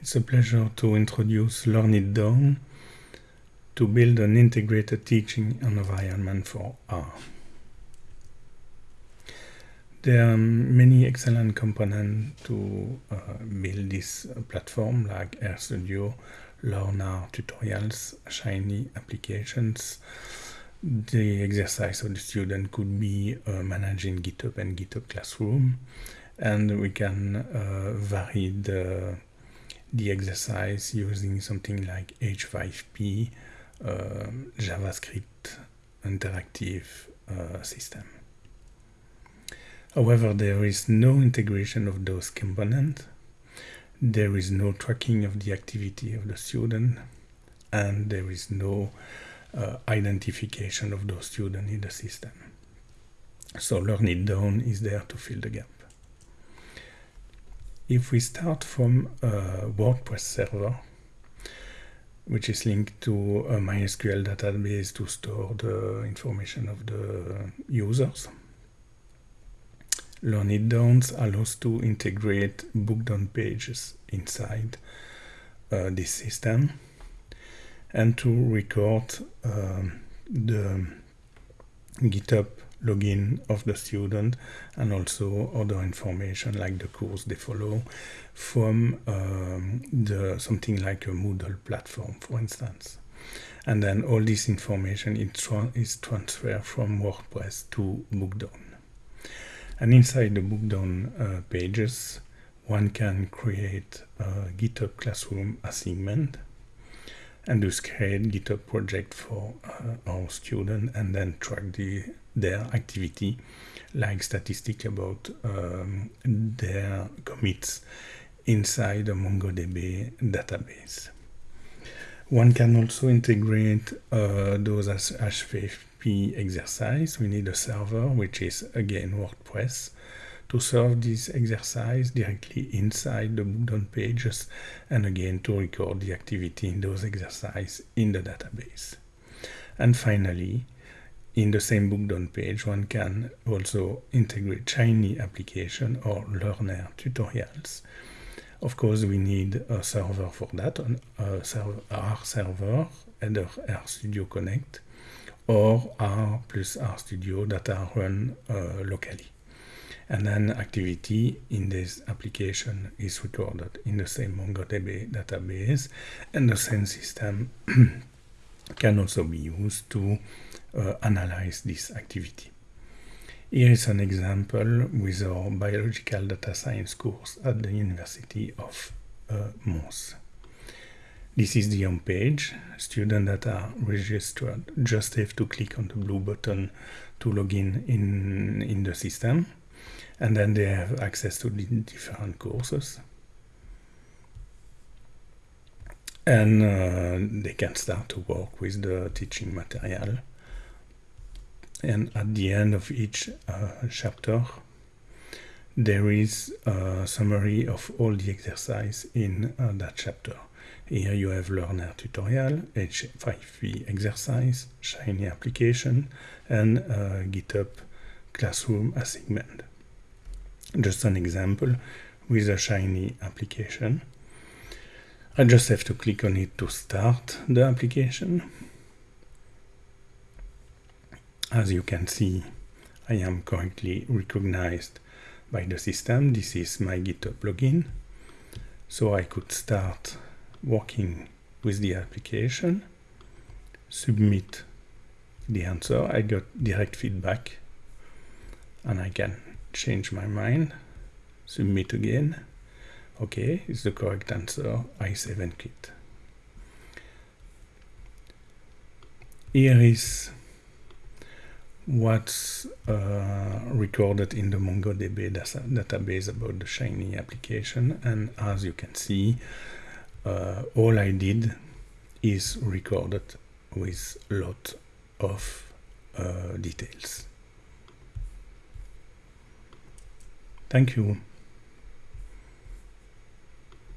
It's a pleasure to introduce Learn It Down to build an integrated teaching environment for R. There are many excellent components to uh, build this platform like RStudio, LearnR tutorials, Shiny applications. The exercise of the student could be uh, managing GitHub and GitHub Classroom and we can uh, vary the, the exercise using something like H5P, uh, JavaScript interactive uh, system. However, there is no integration of those components. There is no tracking of the activity of the student and there is no uh, identification of those students in the system. So Learn It Down is there to fill the gap. If we start from a WordPress server, which is linked to a MySQL database to store the information of the users, Learn It Down allows to integrate bookdown pages inside uh, this system and to record um, the GitHub login of the student and also other information like the course they follow from um, the something like a Moodle platform for instance. And then all this information is, tra is transferred from WordPress to Bookdown and inside the Bookdown uh, pages one can create a GitHub Classroom assignment and just create GitHub project for uh, our student and then track the their activity like statistic about um, their commits inside a MongoDB database. One can also integrate uh, those as H5P exercise. We need a server, which is again WordPress, to serve this exercise directly inside the Bookdown pages and again to record the activity in those exercises in the database. And finally, in the same Bookdown page, one can also integrate Shiny application or LearnR tutorials. Of course, we need a server for that, an uh, server, R server, either RStudio Connect or R plus RStudio that are run uh, locally. And then activity in this application is recorded in the same MongoDB database and the same system can also be used to uh, analyze this activity. Here is an example with our biological data science course at the University of uh, Mons. This is the home page. Students that are registered just have to click on the blue button to log in in, in the system. And then they have access to the different courses. And uh, they can start to work with the teaching material and at the end of each uh, chapter there is a summary of all the exercise in uh, that chapter. Here you have LearnR tutorial, H5P exercise, Shiny application, and uh, GitHub Classroom assignment. Just an example with a Shiny application. I just have to click on it to start the application as you can see, I am correctly recognized by the system. This is my GitHub login. So I could start working with the application, submit the answer. I got direct feedback and I can change my mind, submit again. Okay, it's the correct answer. I save and quit. Here is what's uh, recorded in the MongoDB database about the Shiny application. And as you can see, uh, all I did is recorded with a lot of uh, details. Thank you.